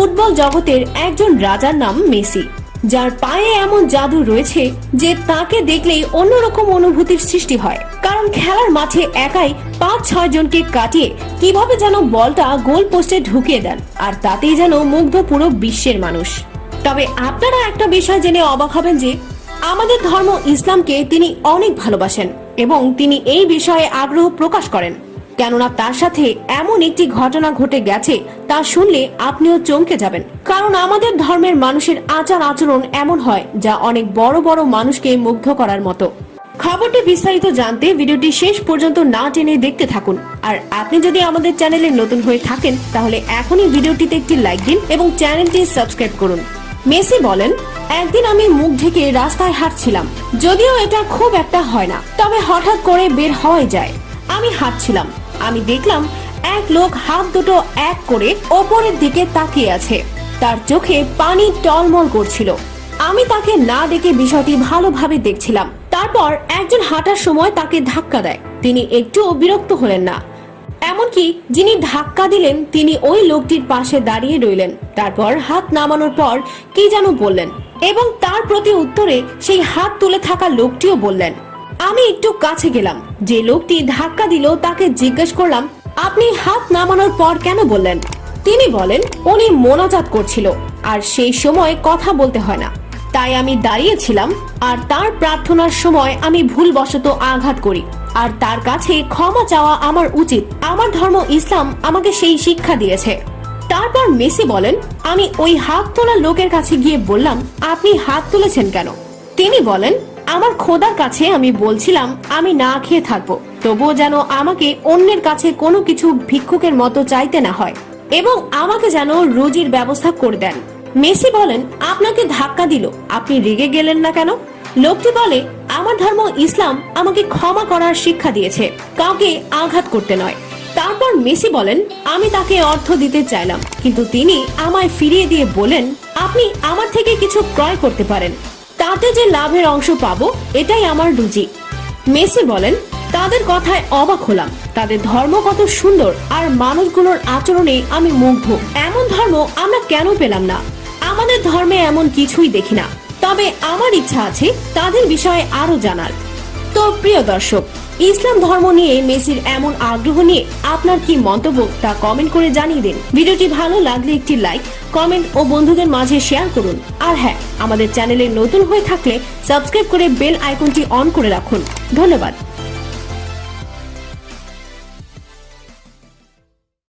Football জগতের একজন রাজার নাম মেসি। যার পায়ে এমন জাদু রয়েছে যে তাকে দেখলেই অন্যরকম অনুভূতির সৃষ্টি হয়। কারণ খেলার মাঠে একাই পাঁচ ছয় জনকে কাটিয়ে কীভাবে যেন বলটা গোল পোস্টে ঢুকিয়ে দেন, আর তাতেই যেন মুগ্ধ পুরো বিশ্বের মানুষ। তবে আপনারা একটা বিষয় জেনে অবাক হবেন যে, আমাদের ধর্ম ইসলামকে তিনি অনেক ভালোবাসেন এবং তিনি এই বিষয়ে আগ্রহ প্রকাশ করেন। কেননা তার সাথে এমন একটি ঘটনা ঘটে গেছে, তা শুনলে আপনিও চমকে যাবেন। কারণ আমাদের ধর্মের মানুষের আচার আচরণ এমন হয়, যা অনেক বড় বড় মানুষকে মুগ্ধ করার মতো। খবরটি বিস্তারিত জানতে ভিডিওটি শেষ পর্যন্ত না টেনে দেখতে থাকুন। আর আপনি যদি আমাদের চ্যানেলে নতুন হয়ে থাকেন, তাহলে এখনই ভিডিওটিতে একটি লাইক দিন এবং চ্যানেলটি সাবস্ক্রাইব করুন। মেসি বলেন, একদিন আমি মুখ ঢেকে রাস্তায় হাঁটছিলাম। যদিও এটা খুব একটা হয় না, তবে হঠাৎ করে বের হওয়াই যায়। আমি হাঁটছিলাম। আমি দেখলাম এক লোক হাত দুটো এক করে ওপরের দিকে তাকিয়ে আছে। তার চোখে পানি টলমল করছিল। আমি তাকে না দেখে বিষয়টি ভালোভাবে দেখছিলাম। তারপর একজন হাঁটার সময় তাকে ধাক্কা দেয়। তিনি একটুও বিরক্ত হলেন না। এমনকি যিনি ধাক্কা দিলেন, তিনি ওই লোকটির পাশে দাঁড়িয়ে রইলেন। তারপর হাত নামানোর পর কি যেন বললেন এবং তার প্রতি উত্তরে সেই হাত তুলে থাকা লোকটিও বললেন আমি একটু কাছে গেলাম। যে লোকটি ধাক্কা দিল, তাকে জিজ্ঞেস করলাম, আপনি হাত নামানোর পর কেন বললেন? তিনি বলেন, উনি মোনাজাত করছিল, আর সেই সময় কথা বলতে হয় না। তাই আমি দাঁড়িয়েছিলাম, আর তার প্রার্থনার সময় আমি ভুলবশত আঘাত করি, আর তার কাছে ক্ষমা চাওয়া আমার উচিত। আমার ধর্ম ইসলাম আমাকে সেই শিক্ষা দিয়েছে। তারপর মেসি বলেন, আমি ওই হাত তোলা লোকের কাছে গিয়ে বললাম, আপনি হাত তুলেছেন কেন? তিনি বলেন আমার খোদার কাছে আমি বলছিলাম, আমি না খেয়ে থাকব। তবুও যেন আমাকে অন্যের কাছে কোনো কিছু ভিক্ষুকের মতো চাইতে না হয় এবং আমাকে যেন রুজির ব্যবস্থা করে দেন। মেসি বলেন, আপনাকে ধাক্কা দিল। আপনি রেগে গেলেন না কেন? লোকটি বলে, আমার ধর্ম ইসলাম আমাকে ক্ষমা করার শিক্ষা দিয়েছে। কাউকে আঘাত করতে নয়। তারপর মেসি বলেন, আমি তাকে অর্থ দিতে চাইলাম, কিন্তু তিনি আমায় ফিরিয়ে দিয়ে বলেন, আপনি আমার থেকে কিছু ক্রয় করতে পারেন। তাতে যে লাভের অংশ পাবো, এটাই আমার রুজি মেসি বলেন, তাদের কথায় অবাক হলাম। তাদের ধর্ম কত সুন্দর আর মানুষগুলোর আচরণে আমি মুগ্ধ। এমন ধর্ম আমরা কেন পেলাম না? আমাদের ধর্মে এমন কিছুই দেখি না। তবে আমার ইচ্ছা আছে তাদের বিষয়ে আরও জানার। তো প্রিয় দর্শক ইসলাম ধর্ম নিয়ে মেসির এমন আগ্রহ নিয়ে আপনার কি মন্তব্য তা কমেন্ট করে জানিয়ে দিন। ভিডিওটি ভালো লাগলে একটি লাইক কমেন্ট ও বন্ধুদের মাঝে শেয়ার করুন। আর হ্যাঁ আমাদের চ্যানেলে নতুন হয়ে থাকলে সাবস্ক্রাইব করে বেল আইকনটি অন করে রাখুন। ধন্যবাদ।